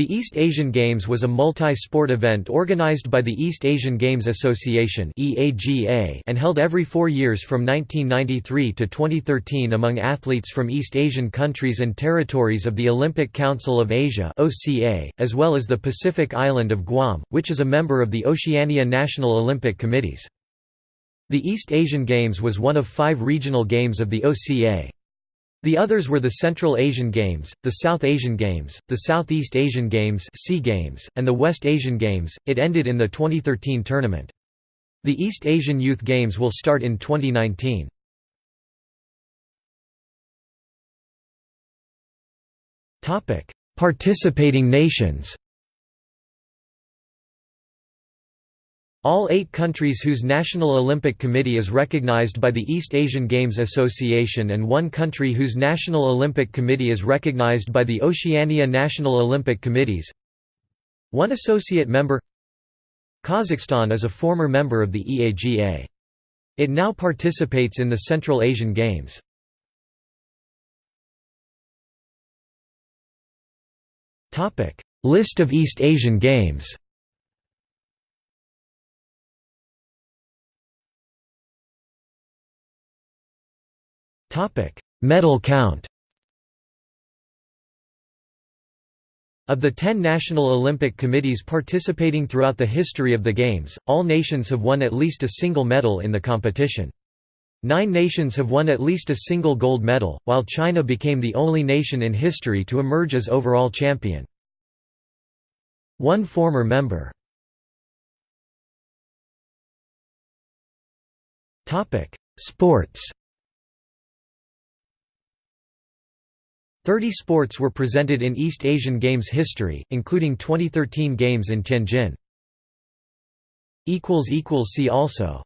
The East Asian Games was a multi-sport event organized by the East Asian Games Association and held every four years from 1993 to 2013 among athletes from East Asian countries and territories of the Olympic Council of Asia as well as the Pacific island of Guam, which is a member of the Oceania National Olympic Committees. The East Asian Games was one of five regional games of the OCA. The others were the Central Asian Games, the South Asian Games, the Southeast Asian Games, SEA Games, and the West Asian Games. It ended in the 2013 tournament. The East Asian Youth Games will start in 2019. Topic: Participating nations. All eight countries whose National Olympic Committee is recognized by the East Asian Games Association and one country whose National Olympic Committee is recognized by the Oceania National Olympic Committees One associate member Kazakhstan is a former member of the EAGA. It now participates in the Central Asian Games. List of East Asian Games Medal count. Of the ten National Olympic Committees participating throughout the history of the Games, all nations have won at least a single medal in the competition. Nine nations have won at least a single gold medal, while China became the only nation in history to emerge as overall champion. One former member. Sports 30 sports were presented in East Asian Games history, including 2013 Games in Tianjin. See also